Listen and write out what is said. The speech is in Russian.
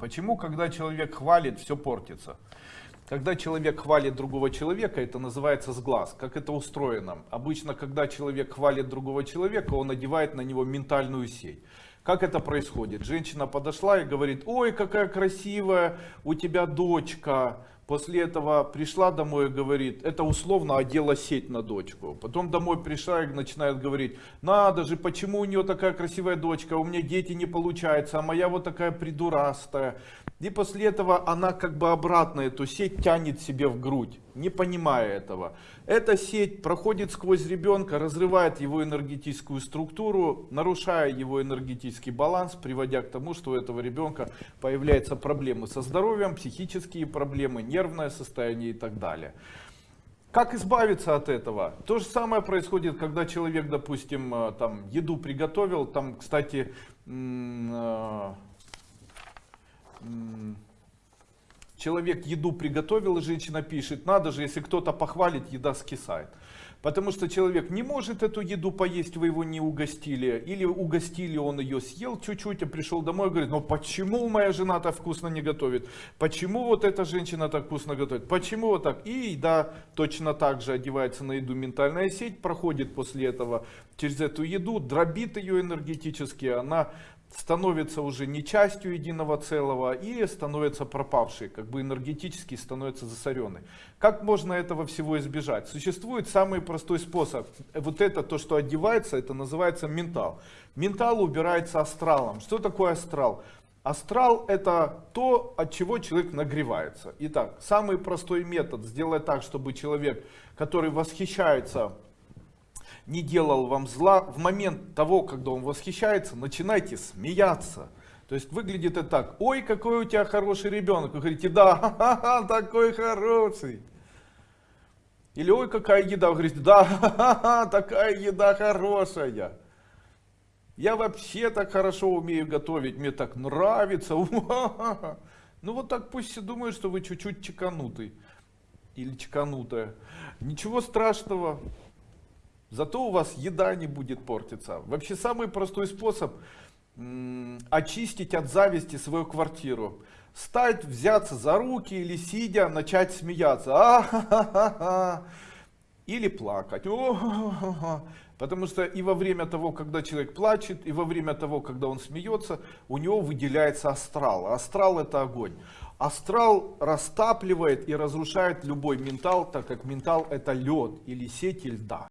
Почему, когда человек хвалит, все портится? Когда человек хвалит другого человека, это называется сглаз. Как это устроено? Обычно, когда человек хвалит другого человека, он одевает на него ментальную сеть. Как это происходит? Женщина подошла и говорит, ой, какая красивая у тебя дочка. После этого пришла домой и говорит, это условно одела сеть на дочку. Потом домой пришла и начинает говорить, надо же, почему у нее такая красивая дочка, у меня дети не получается, а моя вот такая придурастая. И после этого она как бы обратно эту сеть тянет себе в грудь, не понимая этого. Эта сеть проходит сквозь ребенка, разрывает его энергетическую структуру, нарушая его энергетический баланс, приводя к тому, что у этого ребенка появляются проблемы со здоровьем, психические проблемы, нервное состояние и так далее. Как избавиться от этого? То же самое происходит, когда человек, допустим, э, там еду приготовил, там, кстати, э, человек еду приготовил, женщина пишет, надо же, если кто-то похвалит, еда скисает. Потому что человек не может эту еду поесть, вы его не угостили. Или угостили, он ее съел чуть-чуть, а пришел домой и говорит, ну почему моя жена так вкусно не готовит? Почему вот эта женщина так вкусно готовит? Почему вот так? И еда точно так же одевается на еду ментальная сеть, проходит после этого через эту еду, дробит ее энергетически, она становится уже не частью единого целого и становится пропавшей, как бы энергетически становится засоренной. Как можно этого всего избежать? Существует самый простой способ. Вот это, то, что одевается, это называется ментал. Ментал убирается астралом. Что такое астрал? Астрал это то, от чего человек нагревается. Итак, самый простой метод сделать так, чтобы человек, который восхищается не делал вам зла, в момент того, когда он восхищается, начинайте смеяться. То есть выглядит это так, ой, какой у тебя хороший ребенок. Вы говорите, да, ха -ха, такой хороший. Или ой, какая еда. Вы говорите, да, ха -ха, такая еда хорошая. Я вообще так хорошо умею готовить, мне так нравится. Ну вот так пусть все думают, что вы чуть-чуть чеканутый. Или чеканутая. Ничего страшного. Зато у вас еда не будет портиться. Вообще самый простой способ очистить от зависти свою квартиру. Стать, взяться за руки или сидя, начать смеяться. А -ха -ха -ха. Или плакать. О -ха -ха. Потому что и во время того, когда человек плачет, и во время того, когда он смеется, у него выделяется астрал. Астрал это огонь. Астрал растапливает и разрушает любой ментал, так как ментал это лед или сети льда.